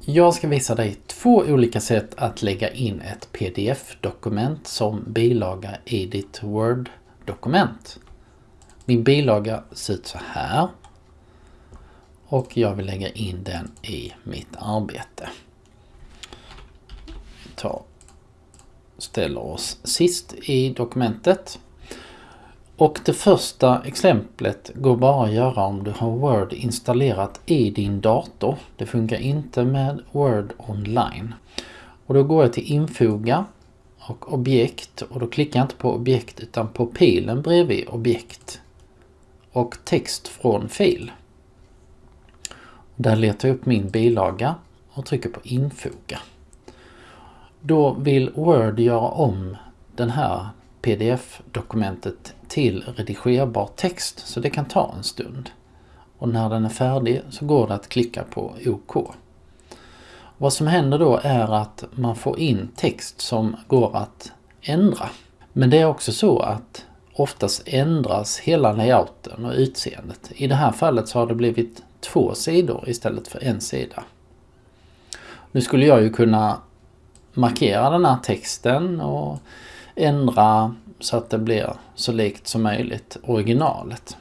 Jag ska visa dig två olika sätt att lägga in ett pdf-dokument som bilaga i ditt Word-dokument. Min bilaga ser ut så här. Och jag vill lägga in den i mitt arbete. Vi tar, ställer oss sist i dokumentet. Och det första exemplet går bara att göra om du har Word installerat i din dator. Det funkar inte med Word online. Och då går jag till infoga och objekt och då klickar jag inte på objekt utan på pilen bredvid objekt. Och text från fil. Där letar jag upp min bilaga och trycker på infoga. Då vill Word göra om den här pdf-dokumentet till redigerbar text så det kan ta en stund. Och när den är färdig så går det att klicka på OK. Vad som händer då är att man får in text som går att ändra. Men det är också så att oftast ändras hela layouten och utseendet. I det här fallet så har det blivit två sidor istället för en sida. Nu skulle jag ju kunna markera den här texten och ändra så att det blir så likt som möjligt originalet.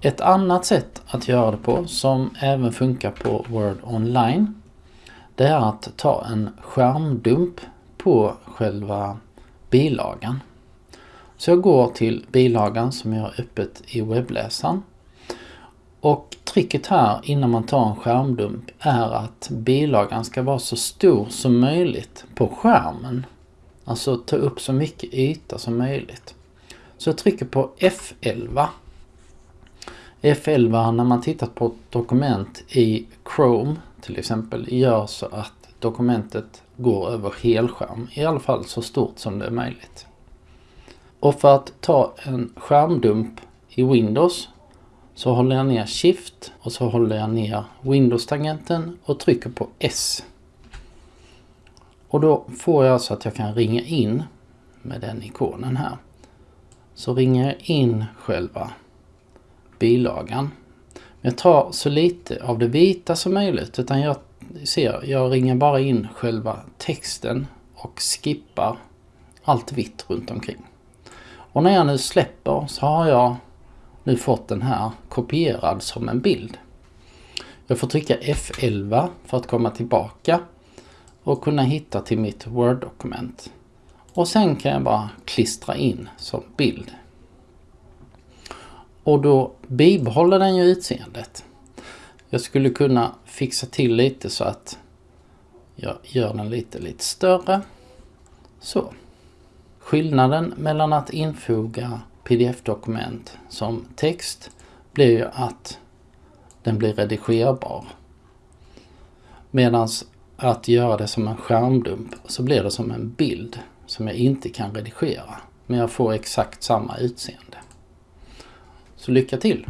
Ett annat sätt att göra det på som även funkar på Word Online det är att ta en skärmdump på själva bilagan. Så jag går till bilagan som jag har öppet i webbläsaren. Och tricket här innan man tar en skärmdump är att bilagan ska vara så stor som möjligt på skärmen. Alltså ta upp så mycket yta som möjligt. Så jag trycker på F11. F11 när man tittar på ett dokument i Chrome till exempel gör så att dokumentet går över helskärm. I alla fall så stort som det är möjligt. Och för att ta en skärmdump i Windows så håller jag ner Shift och så håller jag ner Windows-tangenten och trycker på S. Och då får jag så att jag kan ringa in med den ikonen här. Så ringer jag in själva bilagan. Jag tar så lite av det vita som möjligt utan jag ser, jag ringer bara in själva texten och skippar allt vitt runt omkring. Och när jag nu släpper så har jag nu fått den här kopierad som en bild. Jag får trycka F11 för att komma tillbaka och kunna hitta till mitt Word-dokument. Och sen kan jag bara klistra in som bild. Och då bibehåller den ju utseendet. Jag skulle kunna fixa till lite så att jag gör den lite, lite större. Så. Skillnaden mellan att infoga pdf-dokument som text blir ju att den blir redigerbar. Medan att göra det som en skärmdump så blir det som en bild som jag inte kan redigera. Men jag får exakt samma utseende. Så lycka till!